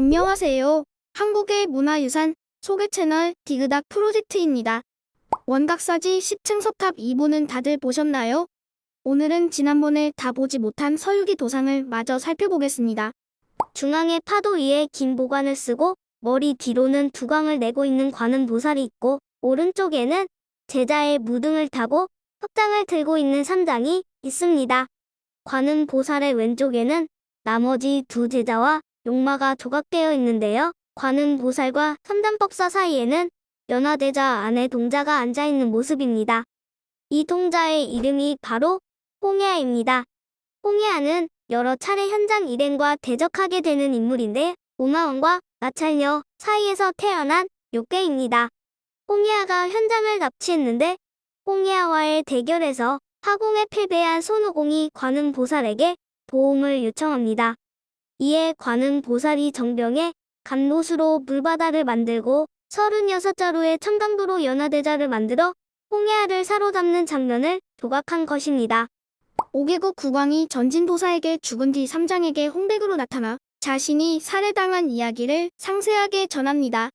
안녕하세요. 한국의 문화유산 소개 채널 디그닥 프로젝트입니다. 원각사지 10층 석탑 2부는 다들 보셨나요? 오늘은 지난번에 다 보지 못한 서유기 도상을 마저 살펴보겠습니다. 중앙에 파도 위에 긴 보관을 쓰고 머리 뒤로는 두광을 내고 있는 관음 보살이 있고 오른쪽에는 제자의 무등을 타고 석장을 들고 있는 삼장이 있습니다. 관음 보살의 왼쪽에는 나머지 두 제자와 용마가 조각되어 있는데요. 관음 보살과 삼단법사 사이에는 연화대자 안에 동자가 앉아있는 모습입니다. 이 동자의 이름이 바로 홍해아입니다. 홍해아는 여러 차례 현장 일행과 대적하게 되는 인물인데 오마원과 마찰녀 사이에서 태어난 욕계입니다. 홍해아가 현장을 납치했는데 홍해아와의 대결에서 화공에 패배한 손오공이 관음 보살에게 도움을 요청합니다. 이에 관음 보살이 정병에 감노수로 물바다를 만들고 36자루의 청강도로 연화대자를 만들어 홍해아를 사로잡는 장면을 조각한 것입니다. 5개국 국왕이 전진도사에게 죽은 뒤 삼장에게 홍백으로 나타나 자신이 살해당한 이야기를 상세하게 전합니다.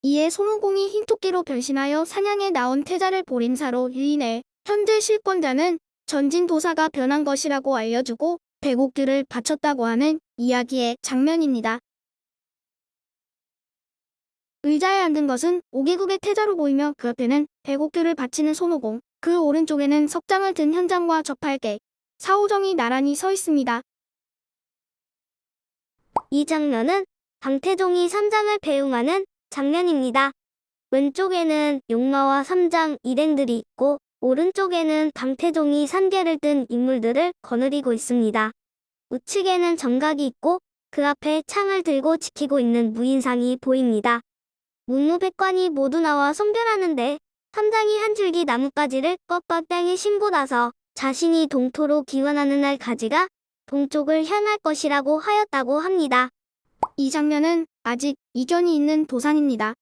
이에 손오공이 흰 토끼로 변신하여 사냥에 나온 태자를 보림사로 유인해 현재 실권자는 전진도사가 변한 것이라고 알려주고 배곡들을 바쳤다고 하는 이야기의 장면입니다. 의자에 앉은 것은 5개국의 태자로 보이며 그 옆에는 배곡들을 바치는 손오공, 그 오른쪽에는 석장을 든 현장과 접할게, 사오정이 나란히 서 있습니다. 이 장면은 방태종이 삼장을 배웅하는 장면입니다. 왼쪽에는 용마와 삼장 일행들이 있고 오른쪽에는 방태종이 산계를 든 인물들을 거느리고 있습니다. 우측에는 정각이 있고 그 앞에 창을 들고 지키고 있는 무인상이 보입니다. 문무백관이 모두 나와 성별하는데 삼장이 한 줄기 나뭇가지를 꺾어 땅에 심고 나서 자신이 동토로 기원하는 날 가지가 동쪽을 향할 것이라고 하였다고 합니다. 이 장면은 아직 이견이 있는 도상입니다.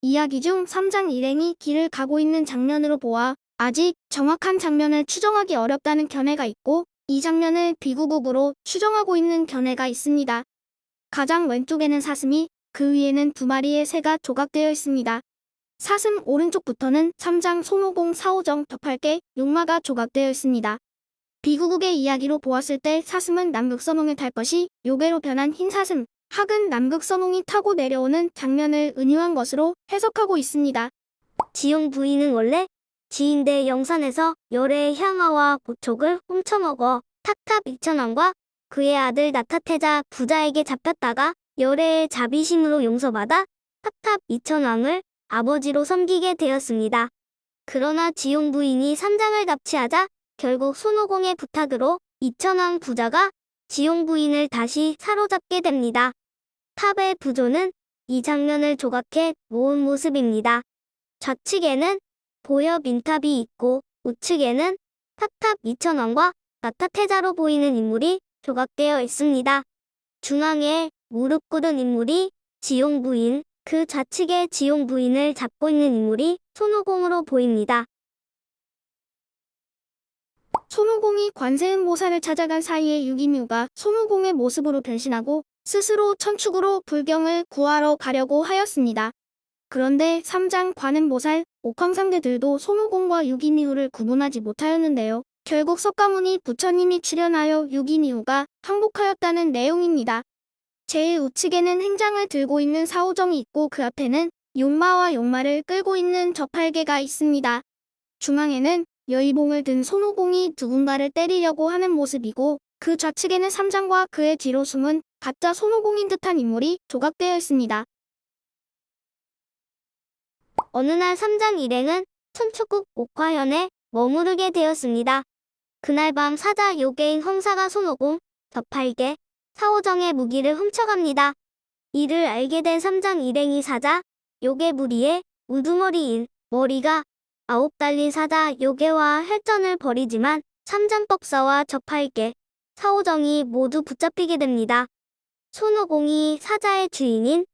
이야기 중 3장 일행이 길을 가고 있는 장면으로 보아 아직 정확한 장면을 추정하기 어렵다는 견해가 있고 이 장면을 비구국으로 추정하고 있는 견해가 있습니다. 가장 왼쪽에는 사슴이 그 위에는 두 마리의 새가 조각되어 있습니다. 사슴 오른쪽부터는 3장 손오공 사오정 덮할게 용마가 조각되어 있습니다. 비구국의 이야기로 보았을 때 사슴은 남극선홍을 탈 것이 요괴로 변한 흰 사슴, 학은 남극선홍이 타고 내려오는 장면을 은유한 것으로 해석하고 있습니다. 지용 부인은 원래 지인대 영산에서 열애의 향화와 고촉을 훔쳐먹어 탁탑 이천왕과 그의 아들 나타태자 부자에게 잡혔다가 열애의 자비심으로 용서받아 탁탑 이천왕을 아버지로 섬기게 되었습니다. 그러나 지용 부인이 삼장을 납치하자 결국 손오공의 부탁으로 이천왕 부자가 지용 부인을 다시 사로잡게 됩니다. 탑의 부조는 이 장면을 조각해 모은 모습입니다. 좌측에는 보여 민탑이 있고 우측에는 탁탑 이천왕과 나타태자로 보이는 인물이 조각되어 있습니다. 중앙에 무릎 꿇은 인물이 지용 부인, 그 좌측에 지용 부인을 잡고 있는 인물이 손오공으로 보입니다. 손오공이 관세음보살을 찾아간 사이에 유기묘가 손오공의 모습으로 변신하고 스스로 천축으로 불경을 구하러 가려고 하였습니다. 그런데 삼장 관음보살, 옥황상대들도 손오공과 유기미우를 구분하지 못하였는데요. 결국 석가모니 부처님이 출연하여 유기미우가 항복하였다는 내용입니다. 제일 우측에는 행장을 들고 있는 사오정이 있고 그 앞에는 용마와 용마를 끌고 있는 저팔계가 있습니다. 중앙에는 여의봉을 든 손오공이 누군가를 때리려고 하는 모습이고 그 좌측에는 삼장과 그의 뒤로 숨은 가짜 손오공인 듯한 인물이 조각되어 있습니다. 어느 날 삼장 일행은 천축국 옥화현에 머무르게 되었습니다. 그날 밤 사자 요괴인 황사가 손오공, 덮팔개, 사오정의 무기를 훔쳐갑니다. 이를 알게 된 삼장 일행이 사자, 요괴 무리에 우두머리인 머리가 아홉 달린 사자 요괴와 혈전을 벌이지만 삼장법사와 덮팔개, 사오정이 모두 붙잡히게 됩니다. 손오공이 사자의 주인인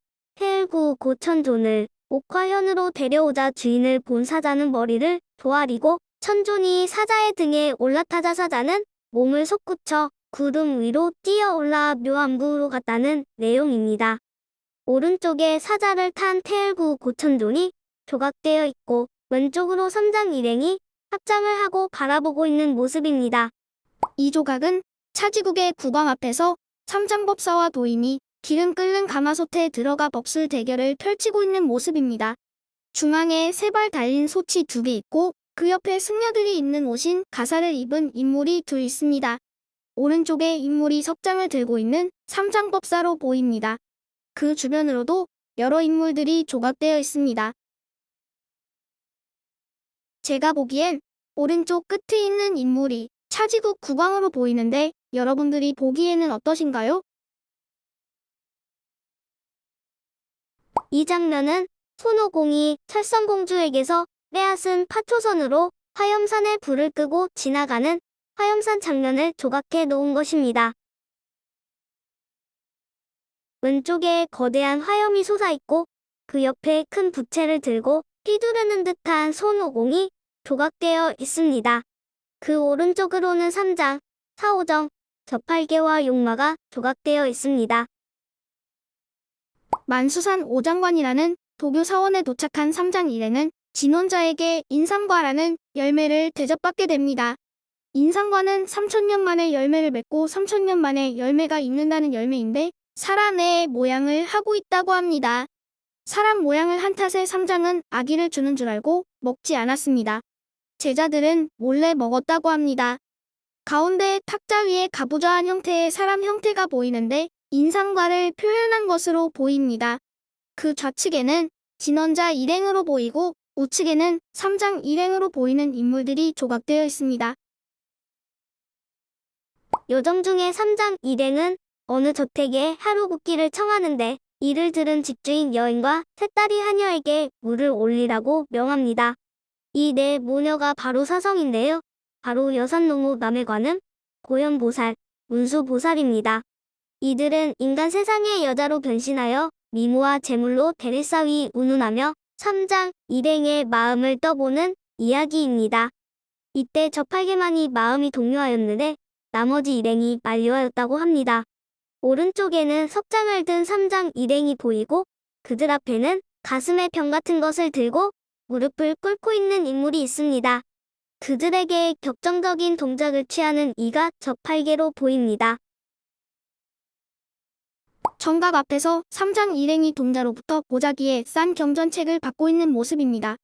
해을구 고천존을 옥화현으로 데려오자 주인을 본 사자는 머리를 도아리고 천존이 사자의 등에 올라타자 사자는 몸을 솟구쳐 구름 위로 뛰어올라 묘안부로 갔다는 내용입니다. 오른쪽에 사자를 탄 태을구 고천돈이 조각되어 있고 왼쪽으로 삼장 일행이 합장을 하고 바라보고 있는 모습입니다. 이 조각은 차지국의 국왕 앞에서 삼장법사와 도인이 기름 끓는 가마솥에 들어가 벅술 대결을 펼치고 있는 모습입니다. 중앙에 세 발 달린 소치 두개 있고 그 옆에 승려들이 입는 옷인 가사를 입은 인물이 둘 있습니다. 오른쪽에 인물이 석장을 들고 있는 삼장법사로 보입니다. 그 주변으로도 여러 인물들이 조각되어 있습니다. 제가 보기엔 오른쪽 끝에 있는 인물이 차지국 국왕으로 보이는데 여러분들이 보기에는 어떠신가요? 이 장면은 손오공이 철성공주에게서 빼앗은 파초선으로 화염산에 불을 끄고 지나가는 화염산 장면을 조각해 놓은 것입니다. 왼쪽에 거대한 화염이 솟아있고 그 옆에 큰 부채를 들고 휘두르는 듯한 손오공이 조각되어 있습니다. 그 오른쪽으로는 삼장, 사오정, 저팔계와 용마가 조각되어 있습니다. 만수산 오장관이라는 도교 사원에 도착한 삼장 일행은 진원자에게 인삼과라는 열매를 대접받게 됩니다. 인삼과는 3천년 만에 열매를 맺고 3천년 만에 열매가 익는다는 열매인데 사람의 모양을 하고 있다고 합니다. 사람 모양을 한 탓에 삼장은 아기를 주는 줄 알고 먹지 않았습니다. 제자들은 몰래 먹었다고 합니다. 가운데 탁자 위에 가부좌한 형태의 사람 형태가 보이는데 인상과를 표현한 것으로 보입니다. 그 좌측에는 진원자 일행으로 보이고 우측에는 삼장 일행으로 보이는 인물들이 조각되어 있습니다. 요정 중에 삼장 일행은 어느 저택에 하루 묵기를 청하는데 이를 들은 집주인 여인과 새딸이 하녀에게 물을 올리라고 명합니다. 이 네 모녀가 바로 사성인데요. 바로 여산농호 남해관음, 고현보살, 문수보살입니다. 이들은 인간 세상의 여자로 변신하여 미모와 재물로 대를 쌓위 운운하며 삼장 일행의 마음을 떠보는 이야기입니다. 이때 저팔계만이 마음이 동요하였는데 나머지 일행이 만료하였다고 합니다. 오른쪽에는 석장을 든 삼장 일행이 보이고 그들 앞에는 가슴에 병 같은 것을 들고 무릎을 꿇고 있는 인물이 있습니다. 그들에게 격정적인 동작을 취하는 이가 저팔계로 보입니다. 정각 앞에서 삼장 일행이 동자로부터 보자기에 싼 경전책을 받고 있는 모습입니다.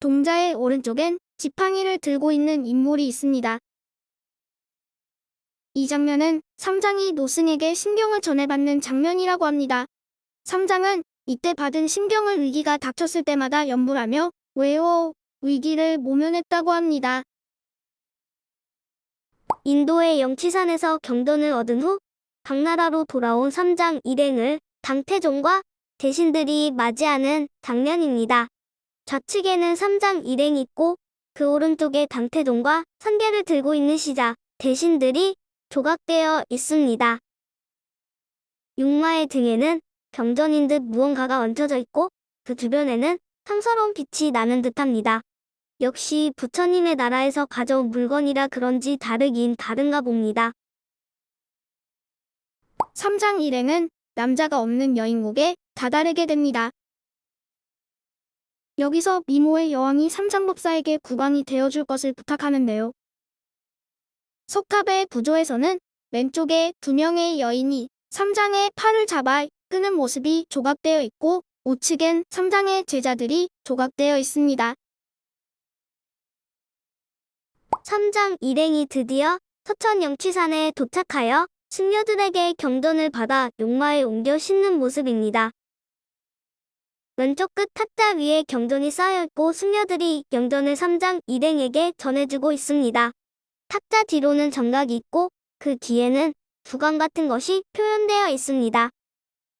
동자의 오른쪽엔 지팡이를 들고 있는 인물이 있습니다. 이 장면은 삼장이 노승에게 신경을 전해받는 장면이라고 합니다. 삼장은 이때 받은 신경을 위기가 닥쳤을 때마다 연불하며 왜요? 위기를 모면했다고 합니다. 인도의 영치산에서 경돈을 얻은 후 당나라로 돌아온 삼장 일행을 당태종과 대신들이 맞이하는 장면입니다. 좌측에는 삼장 일행이 있고 그 오른쪽에 당태종과 선계를 들고 있는 시자, 대신들이 조각되어 있습니다. 육마의 등에는 경전인 듯 무언가가 얹혀져 있고 그 주변에는 탐스러운 빛이 나는 듯합니다. 역시 부처님의 나라에서 가져온 물건이라 그런지 다르긴 다른가 봅니다. 삼장 일행은 남자가 없는 여인국에 다다르게 됩니다. 여기서 미모의 여왕이 삼장법사에게 국왕이 되어줄 것을 부탁하는데요. 석탑의 구조에서는 왼쪽에 두 명의 여인이 삼장의 팔을 잡아 끄는 모습이 조각되어 있고 우측엔 삼장의 제자들이 조각되어 있습니다. 삼장 일행이 드디어 서천 영취산에 도착하여 승려들에게 경전을 받아 용마에 옮겨 싣는 모습입니다. 왼쪽 끝 탁자 위에 경전이 쌓여있고 승려들이 경전을 삼장 일행에게 전해주고 있습니다. 탁자 뒤로는 정각이 있고 그 뒤에는 두강 같은 것이 표현되어 있습니다.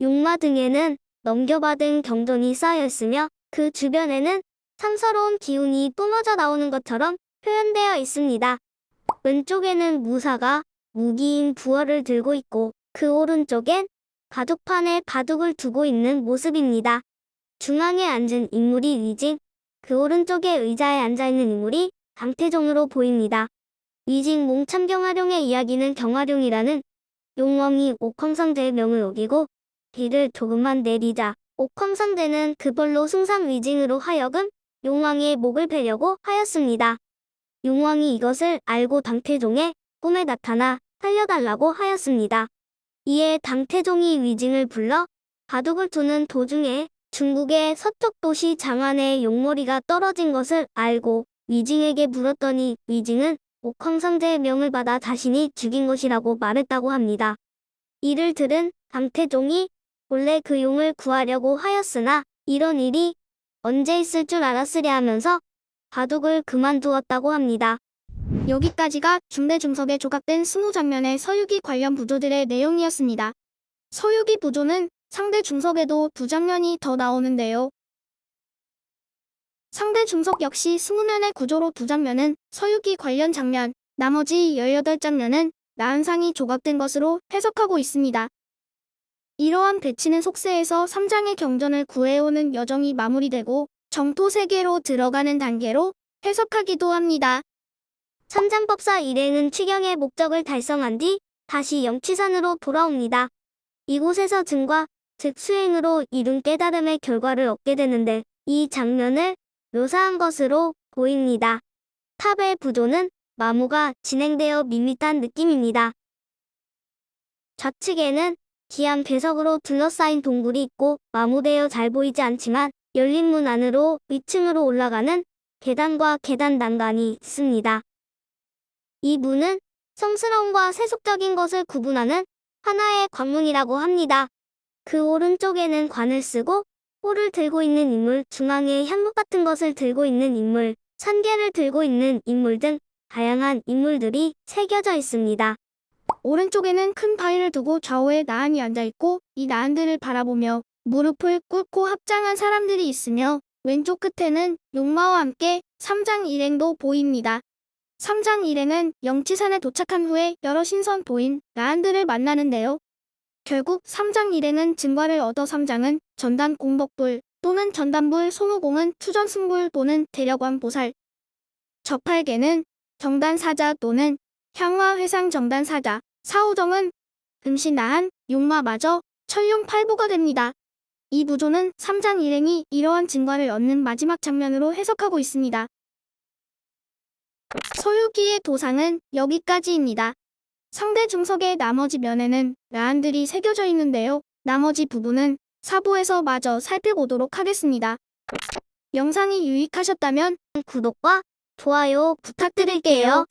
용마 등에는 넘겨받은 경전이 쌓여있으며 그 주변에는 상서로운 기운이 뿜어져 나오는 것처럼 표현되어 있습니다. 왼쪽에는 무사가 무기인 부어를 들고 있고 그 오른쪽엔 바둑판에 바둑을 두고 있는 모습입니다. 중앙에 앉은 인물이 위징, 그 오른쪽에 의자에 앉아있는 인물이 강태종으로 보입니다. 위징 몽참경화룡의 이야기는 경화룡이라는 용왕이 옥황상제의 명을 어기고 비를 조금만 내리자 옥황상제는 그걸로 승상 위징으로 하여금 용왕의 목을 베려고 하였습니다. 용왕이 이것을 알고 당태종의 꿈에 나타나 살려달라고 하였습니다. 이에 당태종이 위징을 불러 바둑을 두는 도중에 중국의 서쪽 도시 장안에 용머리가 떨어진 것을 알고 위징에게 물었더니 위징은 옥황상제의 명을 받아 자신이 죽인 것이라고 말했다고 합니다. 이를 들은 당태종이 본래 그 용을 구하려고 하였으나 이런 일이 언제 있을 줄 알았으랴 하면서 바둑을 그만두었다고 합니다. 여기까지가 중대중석에 조각된 승우 장면의 서유기 관련 부조들의 내용이었습니다. 서유기 부조는 상대 중석에도 두 장면이 더 나오는데요. 상대 중석 역시 20면의 구조로 두 장면은 서유기 관련 장면, 나머지 18장면은 나은상이 조각된 것으로 해석하고 있습니다. 이러한 배치는 속세에서 3장의 경전을 구해오는 여정이 마무리되고 정토 세계로 들어가는 단계로 해석하기도 합니다. 삼장법사 일행은 취경의 목적을 달성한 뒤 다시 영취산으로 돌아옵니다. 이곳에서 증과, 즉 수행으로 이룬 깨달음의 결과를 얻게 되는데 이 장면을 묘사한 것으로 보입니다. 탑의 부조는 마무가 진행되어 밋밋한 느낌입니다. 좌측에는 기암 배석으로 둘러싸인 동굴이 있고 마무되어 잘 보이지 않지만 열린 문 안으로 위층으로 올라가는 계단과 계단 난간이 있습니다. 이 문은 성스러움과 세속적인 것을 구분하는 하나의 관문이라고 합니다. 그 오른쪽에는 관을 쓰고 홀을 들고 있는 인물, 중앙에 향목 같은 것을 들고 있는 인물, 산계를 들고 있는 인물 등 다양한 인물들이 새겨져 있습니다. 오른쪽에는 큰 바위를 두고 좌우에 나한이 앉아있고 이 나한들을 바라보며 무릎을 꿇고 합장한 사람들이 있으며 왼쪽 끝에는 용마와 함께 삼장 일행도 보입니다. 삼장 일행은 영치산에 도착한 후에 여러 신선 보인 나한들을 만나는데요. 결국 삼장 일행은 증과를 얻어 삼장은 전단 공덕불 또는 전단불 송우공은 투전승불 또는 대력왕 보살 저팔계는 정단사자 또는 향화회상 정단사자 사오정은 금신나한 용마마저 천룡팔보가 됩니다. 이 부조는 삼장 일행이 이러한 증과를 얻는 마지막 장면으로 해석하고 있습니다. 서유기의 도상은 여기까지입니다. 상대 중석의 나머지 면에는 라안들이 새겨져 있는데요. 나머지 부분은 사보에서 마저 살펴보도록 하겠습니다. 영상이 유익하셨다면 구독과 좋아요 부탁드릴게요.